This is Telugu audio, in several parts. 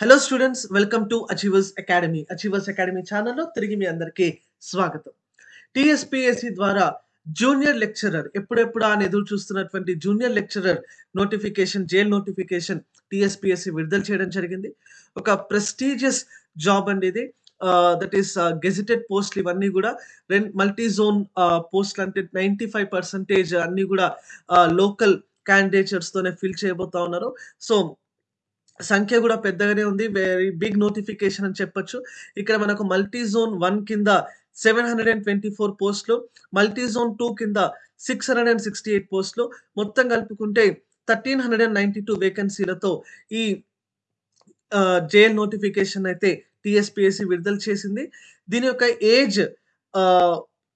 Hello students welcome to Achievers Academy Achievers Academy ఛానల్లో తిరిగి మీ అందరికీ స్వాగతం. టిఎస్పిఎస్సి ద్వారా జూనియర్ లెక్చరర్ ఎప్పుడెప్పుడు అని ఎదురు చూస్తున్నటువంటి junior lecturer notification JL notification TSPSC విడుదల చేయడం జరిగింది. ఒక ప్రెస్టీజియస్ జాబ్ అండి ఇది. దట్ ఈస్ గెజిటెడ్ పోస్ట్లు ఇవన్నీ కూడా రెన్ మల్టీ జోన్ పోస్ట్లు అంటే నైంటీ ఫైవ్ పర్సెంటేజ్ అన్నీ కూడా లోకల్ క్యాండిడేచర్స్తోనే ఫిల్ చేయబోతా ఉన్నారు. సో సంఖ్య కూడా పెద్దగానే ఉంది. వెరీ బిగ్ నోటిఫికేషన్ అని చెప్పొచ్చు. ఇక్కడ మనకు మల్టీ జోన్ వన్ కింద seven hundred and twenty four పోస్టులు మల్టీ జోన్ టూ కింద six hundred and sixty eight పోస్టులు మొత్తం కలుపుకుంటే thirteen hundred and ninety two వేకెన్సీలతో ఈ జైల్ నోటిఫికేషన్ అయితే టిఎస్పిఎస్సి విడుదల చేసింది. దీని యొక్క ఏజ్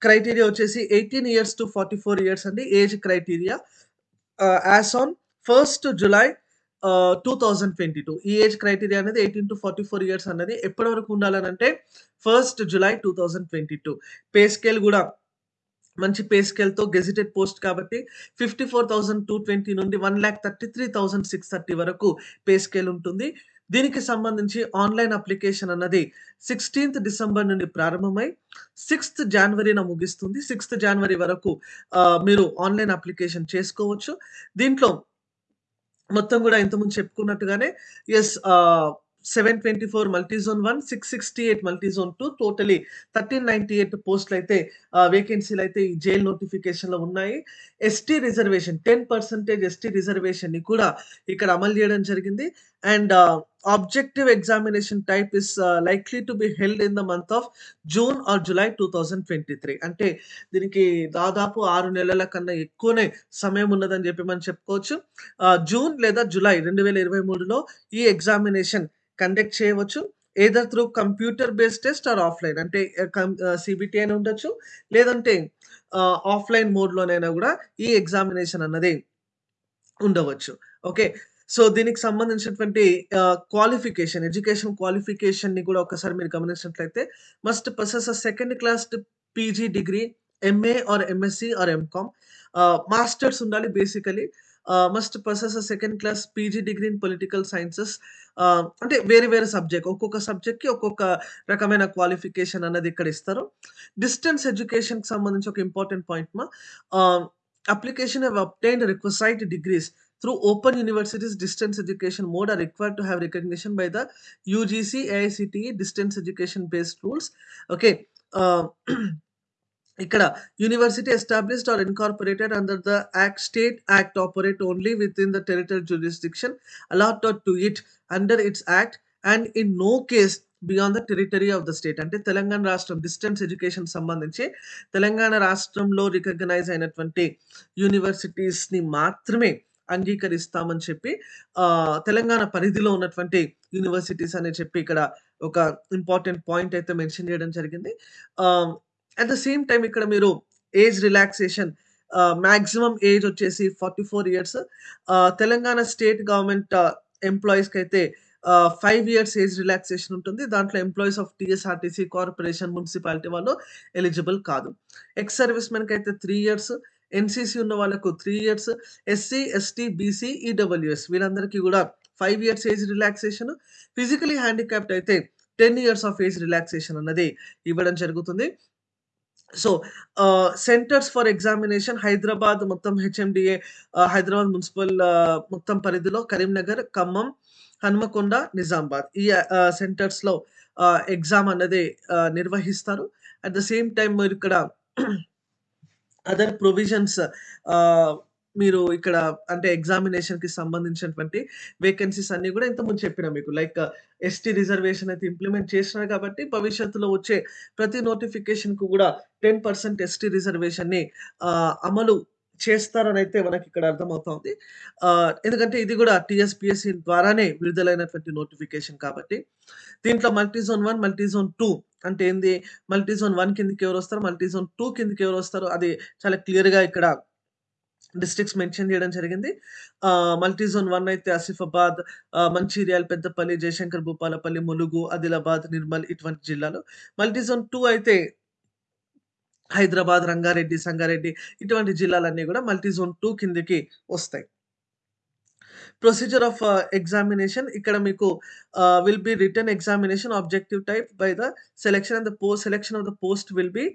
క్రైటీరియా వచ్చేసి eighteen years to forty four years అండి age criteria as on first July two thousand twenty two ఈ ఏజ్ క్రైటీరియా అనేది eighteen to forty four years అనేది ఎప్పటి వరకు ఉండాలని అంటే first July two thousand twenty two pay scale కూడా మంచి పే స్కేల్తో గెజిటెడ్ పోస్ట్ కాబట్టి fifty four thousand two twenty నుండి one lakh thirty three thousand six thirty వరకు పే స్కేల్ ఉంటుంది. దీనికి సంబంధించి ఆన్లైన్ అప్లికేషన్ అన్నది సిక్స్టీన్త్ డిసెంబర్ నుండి ప్రారంభమై సిక్స్త్ జనవరిన ముగిస్తుంది. సిక్స్త్ జనవరి వరకు uh, మీరు ఆన్లైన్ అప్లికేషన్ చేసుకోవచ్చు. దీంట్లో మొత్తం కూడా ఇంతకుముందు చెప్పుకున్నట్టుగానే yes seven twenty four multizone one six sixty eight multizone two totally thirteen ninety eight పోస్టులు అయితే వేకెన్సీలు అయితే ఈ జైల్ నోటిఫికేషన్లో ఉన్నాయి. ST reservation ten percentage ST రిజర్వేషన్ని కూడా ఇక్కడ అమలు చేయడం జరిగింది. And objective examination type is likely to be held in the month of June or July two thousand twenty three అంటే దీనికి దాదాపు ఆరు నెలల కన్నా ఎక్కువనే సమయం ఉన్నదని చెప్పి మనం చెప్పుకోవచ్చు. జూన్ లేదా జులై రెండు వేల ఇరవై మూడులో ఈ ఎగ్జామినేషన్ కండక్ట్ చేయవచ్చు. Either through computer based test or offline. అంటే సిబిటి అని ఉండొచ్చు. లేదంటే ఆఫ్లైన్ మోడ్లోనైనా కూడా ఈ ఎగ్జామినేషన్ అన్నది ఉండవచ్చు. ఓకే? సో దీనికి సంబంధించినటువంటి క్వాలిఫికేషన్ ఎడ్యుకేషన్ క్వాలిఫికేషన్ని కూడా ఒకసారి మీరు గమనించినట్లయితే must process second class PG degree MA or MSc or MCom masters ఉండాలి basically must process second class PG degree in political sciences అంటే వేరే వేరే సబ్జెక్ట్ ఒక్కొక్క సబ్జెక్ట్కి ఒక్కొక్క రకమైన క్వాలిఫికేషన్ అన్నది ఇక్కడ ఇస్తారు. డిస్టెన్స్ ఎడ్యుకేషన్కి సంబంధించి ఒక ఇంపార్టెంట్ పాయింట్ మా. Application have obtained requisite degrees through open universities distance education mode are required to have recognition by the UGC AICTE distance education based rules. Okay uh, ఇక్కడ university established or incorporated under the act state act operate only within the territory jurisdiction allot to it under its act and in no case beyond the territory of the state అంటే తెలంగాణ రాష్ట్రం డిస్టెన్స్ ఎడ్యుకేషన్ సంబంధించి తెలంగాణ రాష్ట్రంలో రికగ్నైజ్ అయినటువంటి యూనివర్సిటీస్ని మాత్రమే అంగీకరిస్తామని చెప్పి తెలంగాణ పరిధిలో ఉన్నటువంటి యూనివర్సిటీస్ అని చెప్పి ఇక్కడ ఒక ఇంపార్టెంట్ పాయింట్ అయితే మెన్షన్ చేయడం జరిగింది. అట్ ద సేమ్ టైం ఇక్కడ మీరు ఏజ్ రిలాక్సేషన్ మ్యాక్సిమం ఏజ్ వచ్చేసి forty four years. Telangana state government ఎంప్లాయీస్కి అయితే ఫైవ్ ఇయర్స్ ఏజ్ రిలాక్సేషన్ ఉంటుంది. దాంట్లో employees of TSRTC corporation municipality వాళ్ళు ఎలిజిబుల్ కాదు. ఎక్స్ సర్వీస్ మెన్కి అయితే త్రీ ఇయర్స్ ఎన్సీసీ ఉన్న వాళ్ళకు three years SC ST BC EWS వీళ్ళందరికీ కూడా five years age relaxation physically handicapped అయితే ten years of age relaxation అన్నది ఇవ్వడం జరుగుతుంది. So centres for examination Hyderabad మొత్తం హెచ్ఎండిఏ హైదరాబాద్ మున్సిపల్ మొత్తం పరిధిలో కరీంనగర్ ఖమ్మం హన్మకొండ నిజామాబాద్ ఈ సెంటర్స్లో ఎగ్జామ్ అన్నది నిర్వహిస్తారు. అట్ ద సేమ్ టైం మీరు ఇక్కడ అదర్ ప్రొవిజన్స్ uh, మీరు ఇక్కడ అంటే ఎగ్జామినేషన్కి సంబంధించినటువంటి వేకెన్సీస్ అన్ని కూడా ఇంతకుముందు చెప్పిన మీకు. లైక్ ఎస్టీ రిజర్వేషన్ అయితే ఇంప్లిమెంట్ చేసినారు కాబట్టి భవిష్యత్తులో వచ్చే ప్రతి నోటిఫికేషన్కు కూడా టెన్ పర్సెంట్ ఎస్టీ రిజర్వేషన్ని అమలు చేస్తారని అయితే మనకి ఇక్కడ అర్థమవుతోంది ఎందుకంటే ఇది కూడా టీఎస్పిఎస్సి ద్వారానే విడుదలైనటువంటి నోటిఫికేషన్ కాబట్టి. దీంట్లో మల్టీజోన్ వన్ మల్టీజోన్ టూ అంటే ఏంది? మల్టీజోన్ వన్ కిందకి ఎవరు వస్తారు? మల్టీజోన్ టూ కిందకి ఎవరు వస్తారు? అది చాలా క్లియర్గా ఇక్కడ డిస్ట్రిక్ట్స్ మెన్షన్ చేయడం జరిగింది. మల్టీజోన్ వన్ అయితే ఆసిఫాబాద్ మంచిర్యాల పెద్దపల్లి జయశంకర్ భూపాలపల్లి ములుగు ఆదిలాబాద్ నిర్మల్ ఇటువంటి జిల్లాలు. మల్టీజోన్ టూ అయితే హైదరాబాద్ రంగారెడ్డి సంగారెడ్డి ఇటువంటి జిల్లాలన్నీ కూడా మల్టీజోన్ టూ కిందకి వస్తాయి ప్రొసీజర్ ఆఫ్ ఎగ్జామినేషన్ ఇక్కడ మీకు ఆహ్, will be written examination objective type by the selection and the post selection of the post will be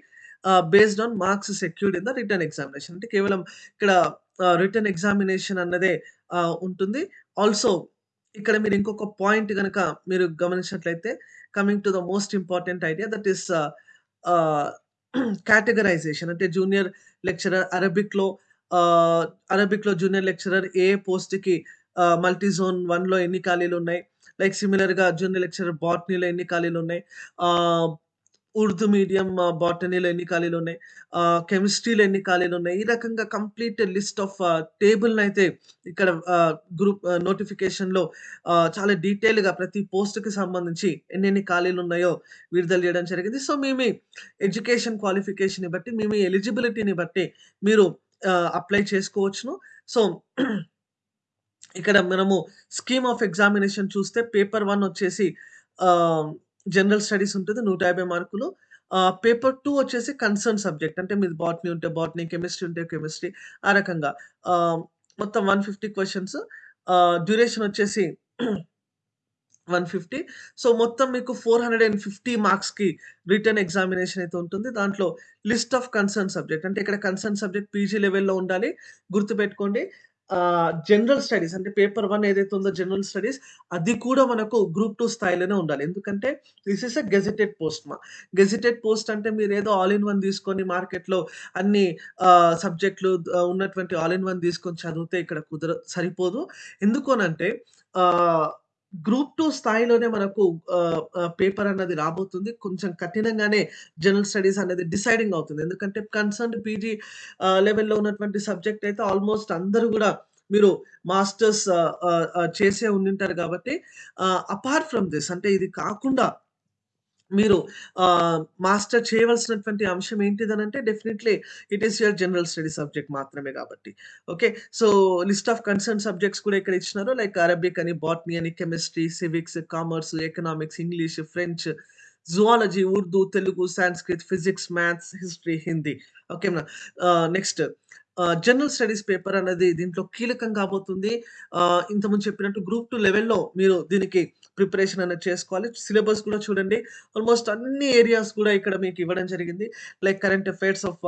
ah, based on marks secured in the written examination. అంటే కేవలం ఇక్కడ uh, ఆహ్, ఎగ్జామినేషన్ అన్నదే ఆహ్, ఉంటుంది. ఆల్సో ఇక్కడ మీరు ఇంకొక పాయింట్ గనక మీరు గమనించినట్లయితే coming to the most important idea that is ah, ah, categorization అంటే జూనియర్ లెక్చరర్ అరబిక్‌లో అరబిక్‌లో జూనియర్ లెక్చరర్ ఏ పోస్ట్‌కి మల్టీ జోన్ వన్లో ఎన్ని ఖాళీలు ఉన్నాయి? లైక్ సిమిలర్‌గా జూనియర్ లెక్చరర్ బాట్నీలో ఎన్ని ఖాళీలు ఉన్నాయి? ఉర్దూ మీడియం బాటనీలో ఎన్ని ఖాళీలు ఉన్నాయి కెమిస్ట్రీలో ఎన్ని ఖాళీలు ఉన్నాయి ఈ రకంగా కంప్లీట్ లిస్ట్ ఆఫ్ టేబుల్ని అయితే ఇక్కడ గ్రూప్ నోటిఫికేషన్‌లో చాలా డీటెయిల్‌గా ప్రతి పోస్ట్‌కి సంబంధించి ఎన్నెన్ని ఖాళీలున్నాయో విడుదల చేయడం జరిగింది. సో, మేము ఎడ్యుకేషన్ క్వాలిఫికేషన్‌ని బట్టి, మేము ఎలిజిబిలిటీని బట్టి మీరు అప్లై చేసుకోవచ్చును. సో, ఇక్కడ మనము స్కీమ్ ఆఫ్ ఎగ్జామినేషన్ చూస్తే పేపర్ వన్ వచ్చేసి జనరల్ స్టడీస్ ఉంటుంది. 150 మార్కులు. పేపర్ టూ వచ్చేసి కన్సర్న్ సబ్జెక్ట్ అంటే మీది బాటనీ ఉంటే బాటనీ, కెమిస్ట్రీ ఉంటే కెమిస్ట్రీ ఆ రకంగా. మొత్తం వన్ ఫిఫ్టీ క్వశ్చన్స్ డ్యూరేషన్ వచ్చేసి 150. సో, మొత్తం మీకు 450 మార్క్స్‌కి రిటర్న్ ఎగ్జామినేషన్ అయితే ఉంటుంది. దాంట్లో లిస్ట్ ఆఫ్ కన్సర్న్ సబ్జెక్ట్ అంటే ఇక్కడ కన్సర్న్ సబ్జెక్ట్ పీజీ లెవెల్‌లో ఉండాలి. గుర్తుపెట్టుకోండి. ఆహ్, జనరల్ స్టడీస్ అంటే పేపర్ 1 ఏదైతే ఉందో జనరల్ స్టడీస్ అది కూడా మనకు గ్రూప్ 2 స్థాయిలోనే ఉండాలి. ఎందుకంటే this is a gazetted post మా. గెజిటెడ్ పోస్ట్ అంటే మీరేదో ఆల్ ఇన్ వన్ తీసుకొని మార్కెట్‌లో అన్ని ఆహ్, సబ్జెక్ట్‌లు ఆహ్, ఉన్నటువంటి ఆల్ ఇన్ వన్ తీసుకొని చదివితే ఇక్కడ కుదర సరిపోదు. ఎందుకు అనంటే ఆహ్, గ్రూప్ టూ స్థాయిలోనే మనకు పేపర్ అన్నది రాబోతుంది. కొంచెం కఠినంగానే జనరల్ స్టడీస్ అనేది డిసైడింగ్ అవుతుంది. ఎందుకంటే కన్సర్న్డ్ పీజీ లెవెల్‌లో ఉన్నటువంటి సబ్జెక్ట్ అయితే ఆల్‌మోస్ట్ అందరూ కూడా మీరు మాస్టర్స్ చేసే ఉండింటారు కాబట్టి అపార్ట్ ఫ్రమ్ దిస్ అంటే ఇది కాకుండా మీరు మాస్టర్ చేయవలసినటువంటి అంశం ఏంటిదనంటే definitely it is your general study subject మాత్రమే కాబట్టి. Okay. So, list of concern subjects కూడా ఇక్కడ ఇచ్చినారు. లైక్ అరబిక్ అని, బాట్నీ అని, chemistry, civics, commerce, economics, English, French, zoology, Urdu, Telugu, Sanskrit physics, maths, history, Hindi. ఓకేనా. నెక్స్ట్ జనరల్ స్టడీస్ పేపర్ అనేది దీంట్లో కీలకం కాబోతుంది. ఇంతకుముందు చెప్పినట్టు గ్రూప్ టూ లెవెల్‌లో మీరు దీనికి ప్రిపరేషన్ అనేది చేసుకోవాలి. సిలబస్ కూడా చూడండి. ఆల్‌మోస్ట్ అన్ని ఏరియాస్ కూడా ఇక్కడ మీకు ఇవ్వడం జరిగింది. Like current affairs of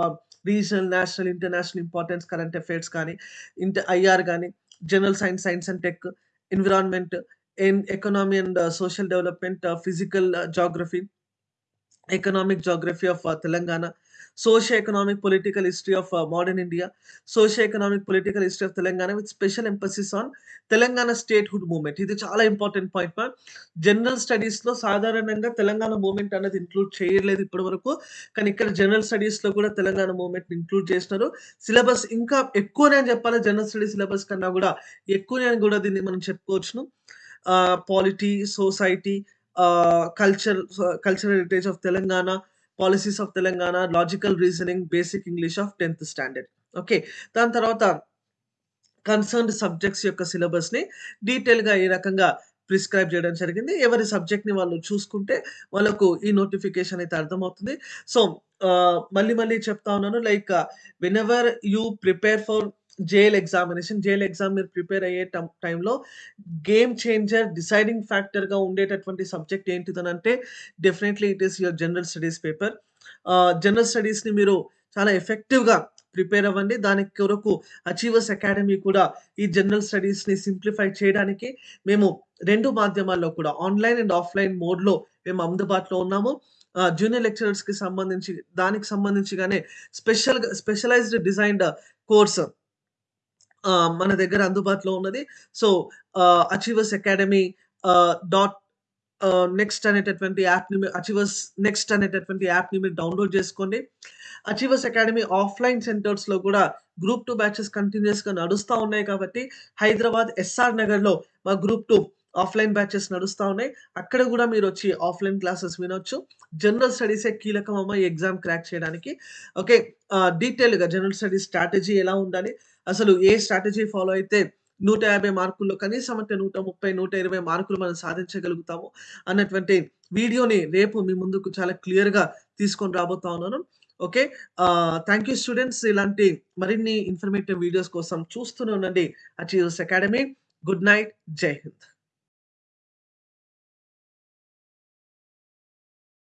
regional, national, international importance current affairs కానీ, ఇంటర్ ఐఆర్ కానీ general science, science and tech, environment, and economy and social development, physical geography economic geography of Telangana, socio economic political history of modern India, socio economic political history of Telangana with special emphasis on Telangana statehood movement ఇది చాలా ఇంపార్టెంట్ పాయింట్ మ్యామ్. జనరల్ స్టడీస్‌లో సాధారణంగా తెలంగాణ మూమెంట్ అనేది ఇంక్లూడ్ చేయలేదు ఇప్పటి వరకు. కానీ ఇక్కడ జనరల్ స్టడీస్‌లో కూడా తెలంగాణ మూమెంట్ ఇంక్లూడ్ చేసినారు. సిలబస్ ఇంకా ఎక్కువనే అని చెప్పాలి. జనరల్ స్టడీస్ సిలబస్ కన్నా కూడా ఎక్కువనే అని కూడా దీన్ని మనం చెప్పుకోవచ్చును. Polity, society, culture cultural heritage of Telangana, policies of Telangana, logical reasoning, basic English of 10థ్ స్టాండర్డ్. ఓకే. దాని తర్వాత కన్సర్న్డ్ సబ్జెక్ట్స్ యొక్క సిలబస్‌ని డీటెయిల్‌గా ఈ రకంగా ప్రిస్క్రైబ్ చేయడం జరిగింది. ఎవరి సబ్జెక్ట్‌ని వాళ్ళు చూసుకుంటే వాళ్ళకు ఈ నోటిఫికేషన్ అయితే అర్థమవుతుంది. సో, మళ్ళీ మళ్ళీ చెప్తా ఉన్నాను. Like whenever you prepare for JL examination, JL exam మీరు ప్రిపేర్ అయ్యే టైంలో గేమ్ చేంజర్, డిసైడింగ్ ఫ్యాక్టర్‌గా ఉండేటటువంటి subject ఏంటిదనంటే definitely it is your general studies paper. General స్టడీస్‌ని మీరు చాలా ఎఫెక్టివ్‌గా ప్రిపేర్ అవ్వండి. దాని కొరకు అచీవర్స్ అకాడమీ కూడా ఈ జనరల్ స్టడీస్‌ని సింప్లిఫై చేయడానికి మేము రెండు మాధ్యమాల్లో కూడా ఆన్‌లైన్ అండ్ ఆఫ్‌లైన్ మోడ్‌లో మేము అందుబాటులో ఉన్నాము. జూనియర్ లెక్చరర్స్‌కి సంబంధించి దానికి సంబంధించిగానే స్పెషల్‌గా స్పెషలైజ్డ్ డిజైన్డ్ కోర్స్ ఆహ్, మన దగ్గర అందుబాటులో ఉన్నది. So, ah, Achievers Academy ah, dot ah, next అనేటటువంటి యాప్‌ని మీ అచీవర్స్ నెక్స్ట్ అనేటటువంటి యాప్‌ని మీరు డౌన్‌లోడ్ చేసుకోండి. అచీవర్స్ అకాడమీ ఆఫ్‌లైన్ సెంటర్స్‌లో కూడా గ్రూప్ 2 బ్యాచెస్ కంటిన్యూయస్‌గా నడుస్తా ఉన్నాయి కాబట్టి హైదరాబాద్ ఎస్ఆర్ నగర్‌లో మా గ్రూప్ 2 ఆఫ్‌లైన్ బ్యాచెస్ నడుస్తా ఉన్నాయి. అక్కడ గూడా మీరొచ్చి ఆఫ్‌లైన్ క్లాసెస్ వినొచ్చు. జనరల్ స్టడీసే కీలకమమ్మ ఈ ఎగ్జామ్ క్రాక్ చేయడానికి. ఓకే. ఆహ్, డీటెయిల్‌గా జనరల్ స్టడీస్ స్ట్రాటజీ ఎలా ఉండాలి? అసలు ఏ స్ట్రాటజీ ఫాలో అయితే 150 మార్కుల్లో కనీసం అంటే 130, 120 మార్కులు మనం సాధించగలుగుతాము అన్నటువంటి వీడియోని రేపు మీ ముందుకు చాలా క్లియర్‌గా తీసుకొని రాబోతా ఉన్నాను. ఓకే. Thank you students. ఇలాంటి మరిన్ని ఇన్ఫర్మేటివ్ వీడియోస్ కోసం చూస్తూనే ఉండండి అచీవర్స్ అకాడమీ. Good night. జై హింద్.